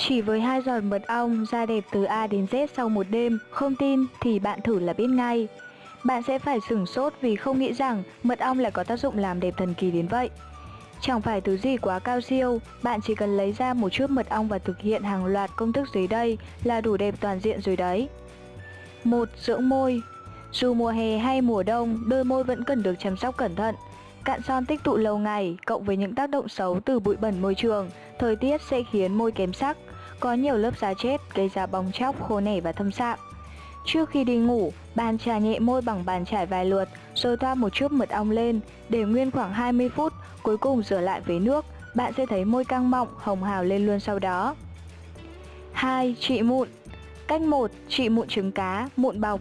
Chỉ với hai giọt mật ong, da đẹp từ A đến Z sau một đêm, không tin thì bạn thử là biết ngay. Bạn sẽ phải sửng sốt vì không nghĩ rằng mật ong lại có tác dụng làm đẹp thần kỳ đến vậy. Chẳng phải thứ gì quá cao siêu, bạn chỉ cần lấy ra một chút mật ong và thực hiện hàng loạt công thức dưới đây là đủ đẹp toàn diện rồi đấy. một Dưỡng môi Dù mùa hè hay mùa đông, đôi môi vẫn cần được chăm sóc cẩn thận. Cạn son tích tụ lâu ngày, cộng với những tác động xấu từ bụi bẩn môi trường, thời tiết sẽ khiến môi kém sắc, có nhiều lớp da chết gây ra bong chóc, khô nẻ và thâm sạm. Trước khi đi ngủ, bạn trà nhẹ môi bằng bàn chải vài lượt, rồi thoa một chút mật ong lên, để nguyên khoảng 20 phút, cuối cùng rửa lại với nước, bạn sẽ thấy môi căng mọng, hồng hào lên luôn sau đó. 2. Trị mụn Cách 1. Trị mụn trứng cá, mụn bọc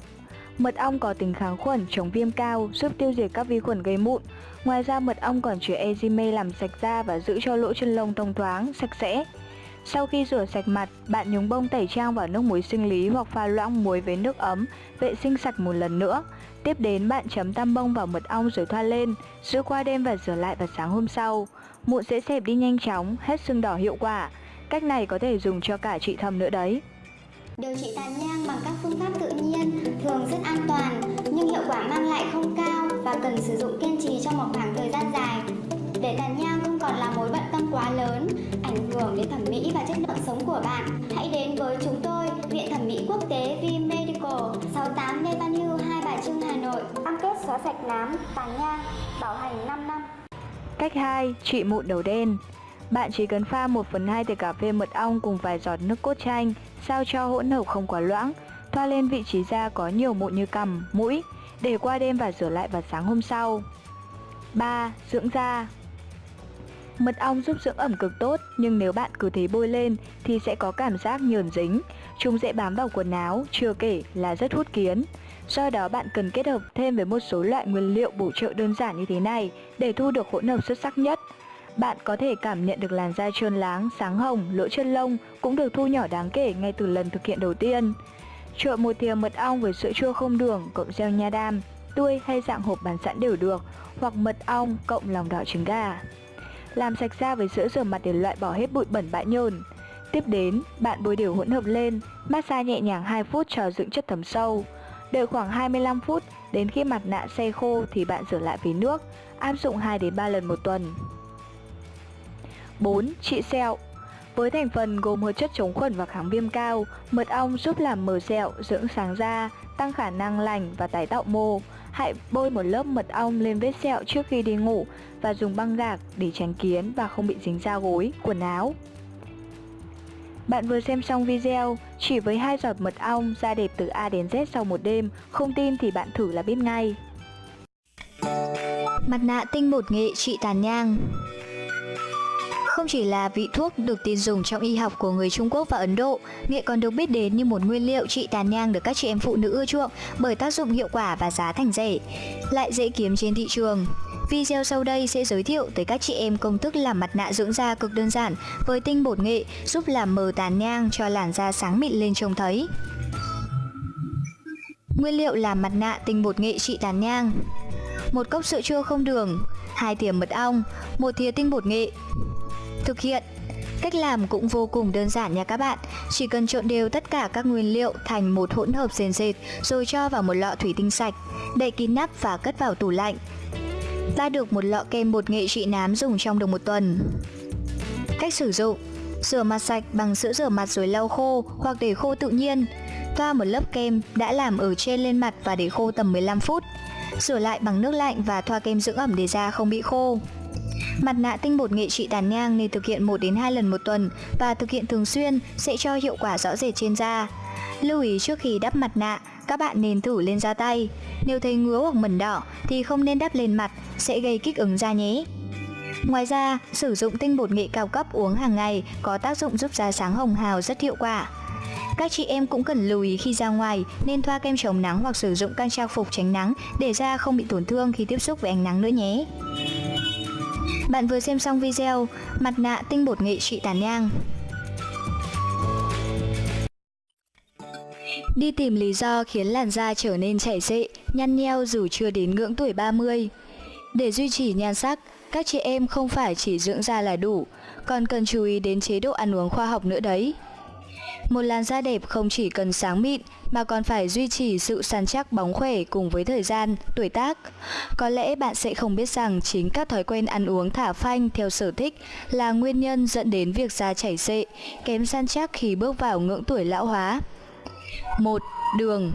Mật ong có tính kháng khuẩn, chống viêm cao, giúp tiêu diệt các vi khuẩn gây mụn. Ngoài ra mật ong còn chứa enzyme làm sạch da và giữ cho lỗ chân lông thông thoáng, sạch sẽ. Sau khi rửa sạch mặt, bạn nhúng bông tẩy trang vào nước muối sinh lý hoặc pha loãng muối với nước ấm, vệ sinh sạch một lần nữa. Tiếp đến bạn chấm tăm bông vào mật ong rồi thoa lên, giữ qua đêm và rửa lại vào sáng hôm sau. Mụn sẽ xẹp đi nhanh chóng, hết sưng đỏ hiệu quả. Cách này có thể dùng cho cả chị thâm nữa đấy. Điều trị tàn nhang bằng các phương pháp tự nhiên thường rất an toàn nhưng hiệu quả mang lại không cao và cần sử dụng kiên trì trong một khoảng thời gian dài. Để tàn nhang không còn là mối bận tâm quá lớn, hưởng đến thẩm mỹ và chất lượng sống của bạn, hãy đến với chúng tôi, Viện Thẩm mỹ Quốc tế V Medical, 68 Lê Văn Hưu, Hai Bà Trưng, Hà Nội. Cam kết xóa sạch nám, tàn nhang, bảo hành 5 năm. Cách 2. Trị mụn đầu đen bạn chỉ cần pha 1 phần 2 thìa cà phê mật ong cùng vài giọt nước cốt chanh, sao cho hỗn hợp không quá loãng, thoa lên vị trí da có nhiều mụn như cằm, mũi, để qua đêm và rửa lại vào sáng hôm sau. 3. Dưỡng da Mật ong giúp dưỡng ẩm cực tốt, nhưng nếu bạn cứ thế bôi lên thì sẽ có cảm giác nhờn dính. Chúng dễ bám vào quần áo, chưa kể là rất hút kiến. Do đó bạn cần kết hợp thêm với một số loại nguyên liệu bổ trợ đơn giản như thế này để thu được hỗn hợp xuất sắc nhất. Bạn có thể cảm nhận được làn da trơn láng, sáng hồng, lỗ chân lông cũng được thu nhỏ đáng kể ngay từ lần thực hiện đầu tiên. Trộn một thìa mật ong với sữa chua không đường cộng gel nha đam, tươi hay dạng hộp bán sẵn đều được, hoặc mật ong cộng lòng đỏ trứng gà. Làm sạch da với sữa rửa mặt để loại bỏ hết bụi bẩn bã nhờn. Tiếp đến, bạn bôi đều hỗn hợp lên, massage nhẹ nhàng 2 phút cho dưỡng chất thấm sâu. Đợi khoảng 25 phút, đến khi mặt nạ xe khô thì bạn rửa lại với nước, áp dụng 2 đến 3 lần một tuần. 4. Trị sẹo với thành phần gồm hợp chất chống khuẩn và kháng viêm cao, mật ong giúp làm mờ sẹo, dưỡng sáng da, tăng khả năng lành và tái tạo mô. Hãy bôi một lớp mật ong lên vết sẹo trước khi đi ngủ và dùng băng gạc để tránh kiến và không bị dính da gối, quần áo. Bạn vừa xem xong video, chỉ với hai giọt mật ong, da đẹp từ A đến Z sau một đêm, không tin thì bạn thử là biết ngay. Mặt nạ tinh bột nghệ trị tàn nhang không chỉ là vị thuốc được tin dùng trong y học của người Trung Quốc và Ấn Độ, nghệ còn được biết đến như một nguyên liệu trị tàn nhang được các chị em phụ nữ ưa chuộng bởi tác dụng hiệu quả và giá thành rẻ, lại dễ kiếm trên thị trường. Video sau đây sẽ giới thiệu tới các chị em công thức làm mặt nạ dưỡng da cực đơn giản với tinh bột nghệ giúp làm mờ tàn nhang cho làn da sáng mịn lên trông thấy. Nguyên liệu làm mặt nạ tinh bột nghệ trị tàn nhang một cốc sữa chua không đường, hai thìa mật ong, một thìa tinh bột nghệ, Thực hiện. Cách làm cũng vô cùng đơn giản nha các bạn. Chỉ cần trộn đều tất cả các nguyên liệu thành một hỗn hợp sền sệt Rồi cho vào một lọ thủy tinh sạch, Đậy kín nắp và cất vào tủ lạnh. Ta được một lọ kem bột nghệ trị nám dùng trong được một tuần. Cách sử dụng. Rửa mặt sạch bằng sữa rửa mặt rồi lau khô hoặc để khô tự nhiên. Thoa một lớp kem đã làm ở trên lên mặt và để khô tầm 15 phút. Rửa lại bằng nước lạnh và thoa kem dưỡng ẩm để da không bị khô. Mặt nạ tinh bột nghệ trị tàn nhang nên thực hiện 1 đến 2 lần một tuần và thực hiện thường xuyên sẽ cho hiệu quả rõ rệt trên da. Lưu ý trước khi đắp mặt nạ, các bạn nên thử lên da tay. Nếu thấy ngứa hoặc mẩn đỏ thì không nên đắp lên mặt, sẽ gây kích ứng da nhé. Ngoài ra, sử dụng tinh bột nghệ cao cấp uống hàng ngày có tác dụng giúp da sáng hồng hào rất hiệu quả. Các chị em cũng cần lưu ý khi ra ngoài nên thoa kem chống nắng hoặc sử dụng khăn trang phục tránh nắng để da không bị tổn thương khi tiếp xúc với ánh nắng nữa nhé. Bạn vừa xem xong video Mặt nạ tinh bột nghệ trị tàn nhang Đi tìm lý do khiến làn da trở nên chảy xệ, nhăn nheo dù chưa đến ngưỡng tuổi 30 Để duy trì nhan sắc, các chị em không phải chỉ dưỡng da là đủ, còn cần chú ý đến chế độ ăn uống khoa học nữa đấy. Một làn da đẹp không chỉ cần sáng mịn mà còn phải duy trì sự săn chắc bóng khỏe cùng với thời gian, tuổi tác. Có lẽ bạn sẽ không biết rằng chính các thói quen ăn uống thả phanh theo sở thích là nguyên nhân dẫn đến việc da chảy xệ, kém săn chắc khi bước vào ngưỡng tuổi lão hóa. 1. Đường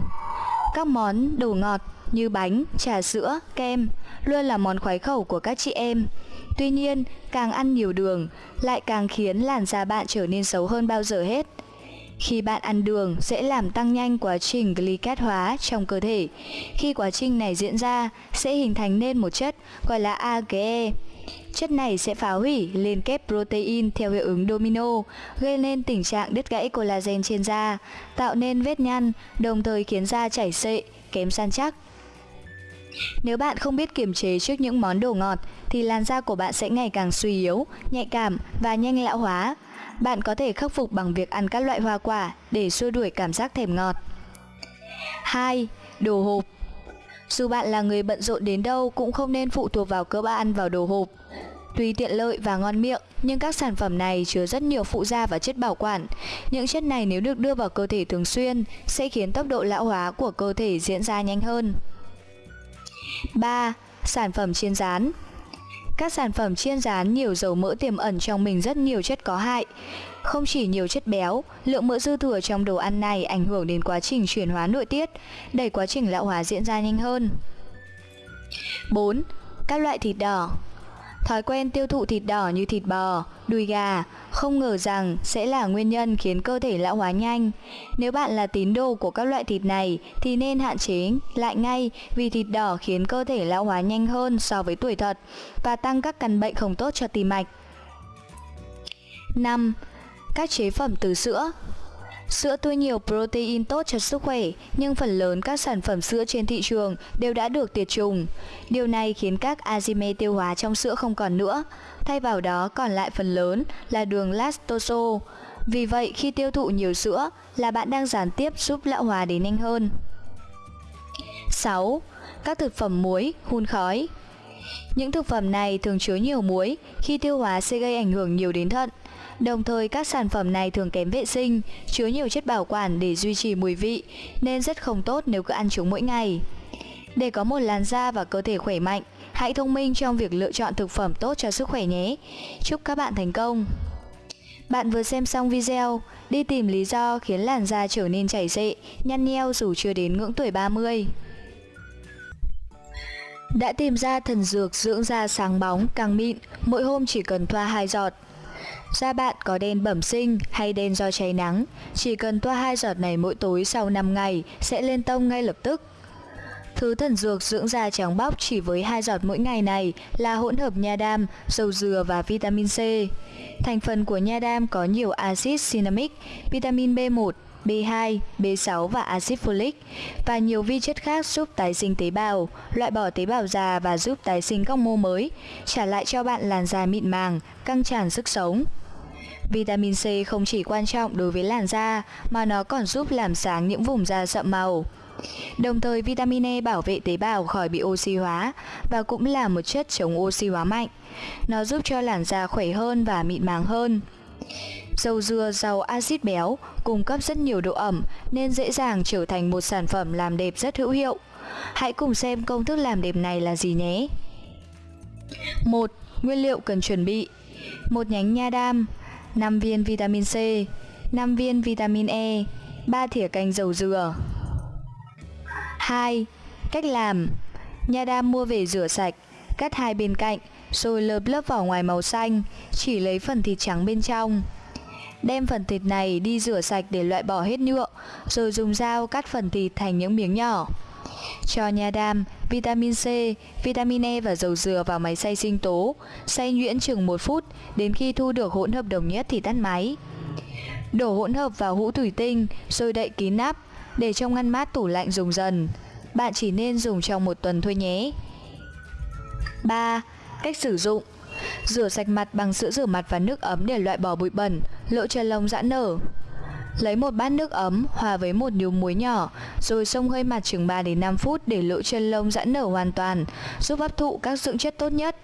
Các món đồ ngọt như bánh, trà sữa, kem luôn là món khoái khẩu của các chị em. Tuy nhiên, càng ăn nhiều đường lại càng khiến làn da bạn trở nên xấu hơn bao giờ hết. Khi bạn ăn đường sẽ làm tăng nhanh quá trình glycat hóa trong cơ thể. Khi quá trình này diễn ra sẽ hình thành nên một chất gọi là AGE. Chất này sẽ phá hủy liên kết protein theo hiệu ứng domino, gây nên tình trạng đứt gãy collagen trên da, tạo nên vết nhăn, đồng thời khiến da chảy xệ, kém săn chắc. Nếu bạn không biết kiềm chế trước những món đồ ngọt thì làn da của bạn sẽ ngày càng suy yếu, nhạy cảm và nhanh lão hóa. Bạn có thể khắc phục bằng việc ăn các loại hoa quả để xua đuổi cảm giác thèm ngọt. 2. Đồ hộp Dù bạn là người bận rộn đến đâu cũng không nên phụ thuộc vào cơm ăn vào đồ hộp. Tuy tiện lợi và ngon miệng, nhưng các sản phẩm này chứa rất nhiều phụ gia và chất bảo quản. Những chất này nếu được đưa vào cơ thể thường xuyên sẽ khiến tốc độ lão hóa của cơ thể diễn ra nhanh hơn. 3. Sản phẩm chiên rán các sản phẩm chiên rán nhiều dầu mỡ tiềm ẩn trong mình rất nhiều chất có hại. Không chỉ nhiều chất béo, lượng mỡ dư thừa trong đồ ăn này ảnh hưởng đến quá trình chuyển hóa nội tiết, đẩy quá trình lão hóa diễn ra nhanh hơn. 4. Các loại thịt đỏ Thói quen tiêu thụ thịt đỏ như thịt bò, đùi gà không ngờ rằng sẽ là nguyên nhân khiến cơ thể lão hóa nhanh. Nếu bạn là tín đồ của các loại thịt này thì nên hạn chế lại ngay vì thịt đỏ khiến cơ thể lão hóa nhanh hơn so với tuổi thật và tăng các căn bệnh không tốt cho tim mạch. 5. Các chế phẩm từ sữa Sữa tươi nhiều protein tốt cho sức khỏe, nhưng phần lớn các sản phẩm sữa trên thị trường đều đã được tiệt trùng. Điều này khiến các enzyme tiêu hóa trong sữa không còn nữa, thay vào đó còn lại phần lớn là đường lactose. Vì vậy, khi tiêu thụ nhiều sữa là bạn đang gián tiếp giúp lão hóa đến nhanh hơn. 6. Các thực phẩm muối, hun khói Những thực phẩm này thường chứa nhiều muối, khi tiêu hóa sẽ gây ảnh hưởng nhiều đến thận. Đồng thời các sản phẩm này thường kém vệ sinh, chứa nhiều chất bảo quản để duy trì mùi vị, nên rất không tốt nếu cứ ăn chúng mỗi ngày. Để có một làn da và cơ thể khỏe mạnh, hãy thông minh trong việc lựa chọn thực phẩm tốt cho sức khỏe nhé. Chúc các bạn thành công! Bạn vừa xem xong video, đi tìm lý do khiến làn da trở nên chảy xệ, nhăn nheo dù chưa đến ngưỡng tuổi 30. Đã tìm ra thần dược dưỡng da sáng bóng, càng mịn, mỗi hôm chỉ cần thoa hai giọt. Da bạn có đen bẩm sinh hay đen do cháy nắng, chỉ cần toa hai giọt này mỗi tối sau 5 ngày sẽ lên tông ngay lập tức. Thứ thần dược dưỡng da trắng bóc chỉ với hai giọt mỗi ngày này là hỗn hợp nha đam, dầu dừa và vitamin C. Thành phần của nha đam có nhiều axit cinnamic, vitamin B1, B2, B6 và axit folic và nhiều vi chất khác giúp tái sinh tế bào, loại bỏ tế bào già và giúp tái sinh các mô mới, trả lại cho bạn làn da mịn màng, căng tràn sức sống. Vitamin C không chỉ quan trọng đối với làn da mà nó còn giúp làm sáng những vùng da sậm màu. Đồng thời vitamin E bảo vệ tế bào khỏi bị oxy hóa và cũng là một chất chống oxy hóa mạnh. Nó giúp cho làn da khỏe hơn và mịn màng hơn. Dầu dừa giàu axit béo, cung cấp rất nhiều độ ẩm nên dễ dàng trở thành một sản phẩm làm đẹp rất hữu hiệu. Hãy cùng xem công thức làm đẹp này là gì nhé. 1. Nguyên liệu cần chuẩn bị một nhánh nha đam 5 viên vitamin C 5 viên vitamin E 3 thìa canh dầu dừa 2. Cách làm Nha đam mua về rửa sạch, Cắt hai bên cạnh, Rồi lợp lớp vỏ ngoài màu xanh, Chỉ lấy phần thịt trắng bên trong Đem phần thịt này đi rửa sạch để loại bỏ hết nhựa Rồi dùng dao cắt phần thịt thành những miếng nhỏ cho nha đam, vitamin C, vitamin E và dầu dừa vào máy xay sinh tố, xay nhuyễn chừng 1 phút đến khi thu được hỗn hợp đồng nhất thì tắt máy. Đổ hỗn hợp vào hũ thủy tinh rồi đậy kín nắp, để trong ngăn mát tủ lạnh dùng dần. Bạn chỉ nên dùng trong một tuần thôi nhé. 3. Cách sử dụng Rửa sạch mặt bằng sữa rửa mặt và nước ấm để loại bỏ bụi bẩn, lỗ chân lông giãn nở. Lấy một bát nước ấm hòa với một nhúm muối nhỏ, rồi xông hơi mặt chừng 3 đến 5 phút để lỗ chân lông giãn nở hoàn toàn, giúp hấp thụ các dưỡng chất tốt nhất.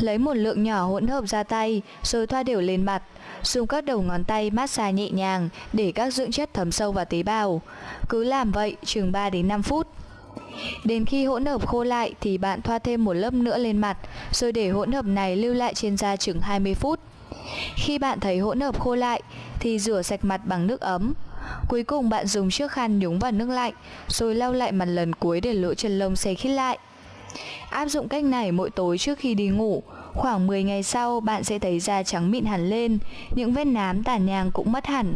Lấy một lượng nhỏ hỗn hợp ra tay, rồi thoa đều lên mặt, dùng các đầu ngón tay massage nhẹ nhàng để các dưỡng chất thấm sâu vào tế bào. Cứ làm vậy chừng 3 đến 5 phút. Đến khi hỗn hợp khô lại thì bạn thoa thêm một lớp nữa lên mặt, rồi để hỗn hợp này lưu lại trên da chừng 20 phút. Khi bạn thấy hỗn hợp khô lại thì rửa sạch mặt bằng nước ấm. Cuối cùng bạn dùng chiếc khăn nhúng vào nước lạnh, rồi lau lại mặt lần cuối để lỗ chân lông xe khít lại. Áp dụng cách này mỗi tối trước khi đi ngủ, khoảng 10 ngày sau bạn sẽ thấy da trắng mịn hẳn lên, những vết nám tàn nhang cũng mất hẳn.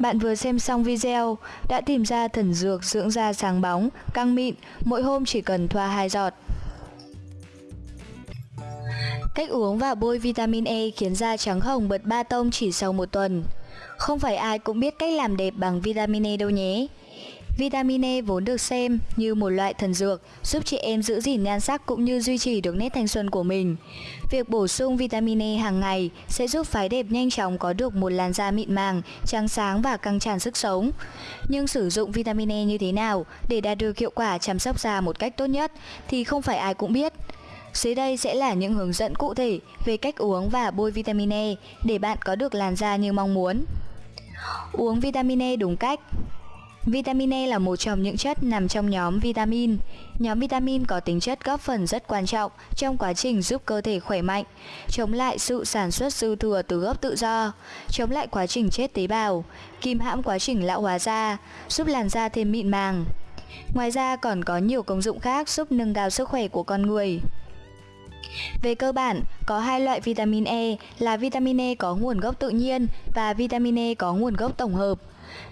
Bạn vừa xem xong video, đã tìm ra thần dược dưỡng da sáng bóng, căng mịn, mỗi hôm chỉ cần thoa 2 giọt. Cách uống và bôi vitamin E khiến da trắng hồng bật ba tông chỉ sau một tuần. Không phải ai cũng biết cách làm đẹp bằng vitamin E đâu nhé. Vitamin E vốn được xem như một loại thần dược giúp chị em giữ gìn nhan sắc cũng như duy trì được nét thanh xuân của mình. Việc bổ sung vitamin E hàng ngày sẽ giúp phái đẹp nhanh chóng có được một làn da mịn màng, trắng sáng và căng tràn sức sống. Nhưng sử dụng vitamin E như thế nào để đạt được hiệu quả chăm sóc da một cách tốt nhất thì không phải ai cũng biết. Dưới đây sẽ là những hướng dẫn cụ thể về cách uống và bôi vitamin E để bạn có được làn da như mong muốn. Uống vitamin E đúng cách Vitamin E là một trong những chất nằm trong nhóm vitamin. Nhóm vitamin có tính chất góp phần rất quan trọng trong quá trình giúp cơ thể khỏe mạnh, chống lại sự sản xuất dư thừa từ gốc tự do, chống lại quá trình chết tế bào, kìm hãm quá trình lão hóa da, giúp làn da thêm mịn màng. Ngoài ra còn có nhiều công dụng khác giúp nâng cao sức khỏe của con người. Về cơ bản, có hai loại vitamin E là vitamin E có nguồn gốc tự nhiên và vitamin E có nguồn gốc tổng hợp.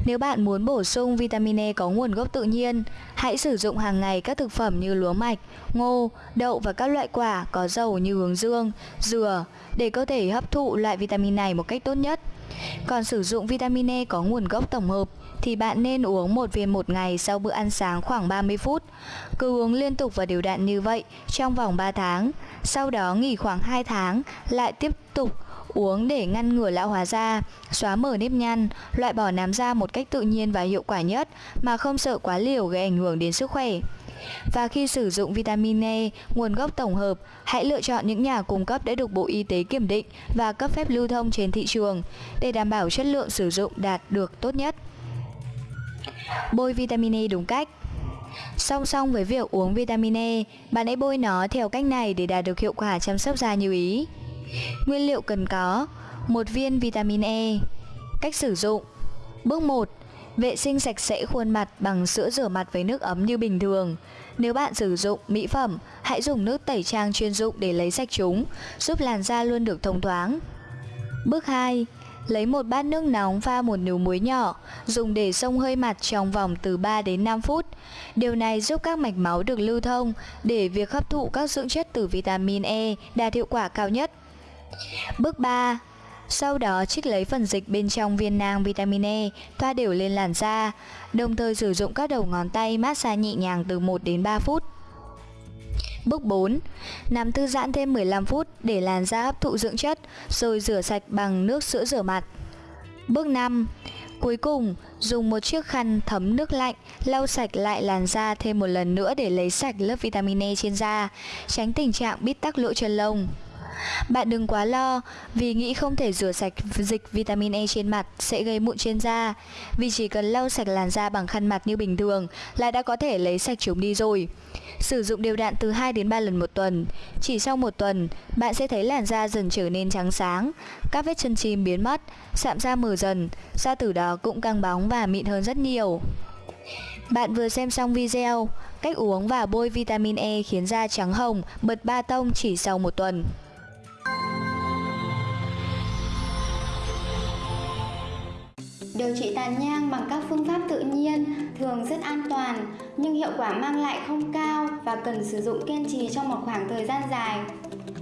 Nếu bạn muốn bổ sung vitamin E có nguồn gốc tự nhiên, hãy sử dụng hàng ngày các thực phẩm như lúa mạch, ngô, đậu và các loại quả có dầu như hướng dương, dừa để cơ thể hấp thụ loại vitamin này một cách tốt nhất. Còn sử dụng vitamin E có nguồn gốc tổng hợp thì bạn nên uống một viên một ngày sau bữa ăn sáng khoảng 30 phút. Cứ uống liên tục và đều đặn như vậy trong vòng 3 tháng. Sau đó nghỉ khoảng 2 tháng, lại tiếp tục uống để ngăn ngừa lão hóa da, xóa mở nếp nhăn, loại bỏ nám da một cách tự nhiên và hiệu quả nhất mà không sợ quá liều gây ảnh hưởng đến sức khỏe. Và khi sử dụng vitamin E, nguồn gốc tổng hợp, hãy lựa chọn những nhà cung cấp đã được Bộ Y tế kiểm định và cấp phép lưu thông trên thị trường để đảm bảo chất lượng sử dụng đạt được tốt nhất. Bôi vitamin E đúng cách Song song với việc uống vitamin E, bạn hãy bôi nó theo cách này để đạt được hiệu quả chăm sóc da như ý. Nguyên liệu cần có một viên vitamin E Cách sử dụng Bước 1 Vệ sinh sạch sẽ khuôn mặt bằng sữa rửa mặt với nước ấm như bình thường. Nếu bạn sử dụng mỹ phẩm, hãy dùng nước tẩy trang chuyên dụng để lấy sạch chúng, giúp làn da luôn được thông thoáng. Bước 2. Lấy một bát nước nóng pha một nửa muối nhỏ, dùng để xông hơi mặt trong vòng từ 3 đến 5 phút. Điều này giúp các mạch máu được lưu thông để việc hấp thụ các dưỡng chất từ vitamin E đạt hiệu quả cao nhất. Bước 3. Sau đó trích lấy phần dịch bên trong viên nang vitamin E, thoa đều lên làn da, đồng thời sử dụng các đầu ngón tay massage nhẹ nhàng từ 1 đến 3 phút. Bước 4. Nằm thư giãn thêm 15 phút để làn da hấp thụ dưỡng chất, rồi rửa sạch bằng nước sữa rửa mặt. Bước 5. Cuối cùng, dùng một chiếc khăn thấm nước lạnh lau sạch lại làn da thêm một lần nữa để lấy sạch lớp vitamin E trên da, tránh tình trạng bít tắc lỗ chân lông. Bạn đừng quá lo vì nghĩ không thể rửa sạch dịch vitamin E trên mặt sẽ gây mụn trên da. Vì chỉ cần lau sạch làn da bằng khăn mặt như bình thường là đã có thể lấy sạch chúng đi rồi. Sử dụng đều đặn từ 2 đến 3 lần một tuần. Chỉ sau một tuần, bạn sẽ thấy làn da dần trở nên trắng sáng. Các vết chân chim biến mất, sạm da mờ dần Da từ đó cũng căng bóng và mịn hơn rất nhiều. Bạn vừa xem xong video, cách uống và bôi vitamin E khiến da trắng hồng, bật ba tông chỉ sau một tuần. Điều trị tàn nhang bằng các phương pháp tự nhiên thường rất an toàn nhưng hiệu quả mang lại không cao và cần sử dụng kiên trì trong một khoảng thời gian dài.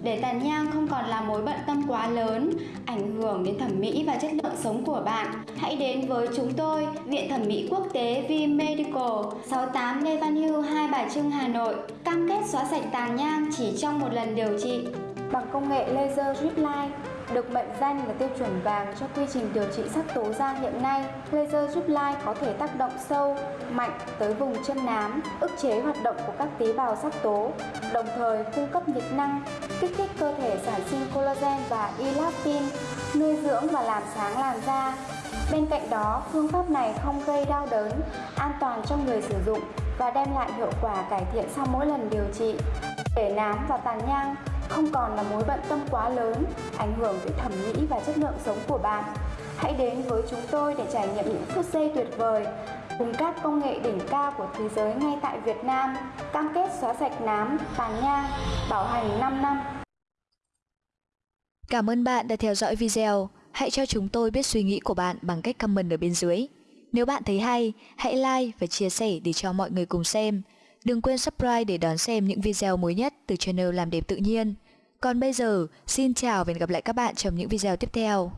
Để tàn nhang không còn là mối bận tâm quá lớn, ảnh hưởng đến thẩm mỹ và chất lượng sống của bạn, hãy đến với chúng tôi, Viện Thẩm mỹ Quốc tế V Medical, 68 Lê Văn Hưu, Hai Bà Trưng, Hà Nội, cam kết xóa sạch tàn nhang chỉ trong một lần điều trị bằng công nghệ laser drip line được mệnh danh là tiêu chuẩn vàng cho quy trình điều trị sắc tố da hiện nay. Laser giúp lai có thể tác động sâu, mạnh tới vùng chân nám, ức chế hoạt động của các tế bào sắc tố, đồng thời cung cấp nhiệt năng, kích thích cơ thể sản sinh collagen và elastin, nuôi dưỡng và làm sáng làn da. Bên cạnh đó, phương pháp này không gây đau đớn, an toàn cho người sử dụng và đem lại hiệu quả cải thiện sau mỗi lần điều trị. Để nám và tàn nhang không còn là mối bận tâm quá lớn, ảnh hưởng tới thẩm mỹ và chất lượng sống của bạn. Hãy đến với chúng tôi để trải nghiệm những phút giây tuyệt vời cùng các công nghệ đỉnh cao của thế giới ngay tại Việt Nam, cam kết xóa sạch nám, tàn nhang, bảo hành 5 năm. Cảm ơn bạn đã theo dõi video. Hãy cho chúng tôi biết suy nghĩ của bạn bằng cách comment ở bên dưới. Nếu bạn thấy hay, hãy like và chia sẻ để cho mọi người cùng xem. Đừng quên subscribe để đón xem những video mới nhất từ channel Làm Đẹp Tự Nhiên. Còn bây giờ, xin chào và hẹn gặp lại các bạn trong những video tiếp theo.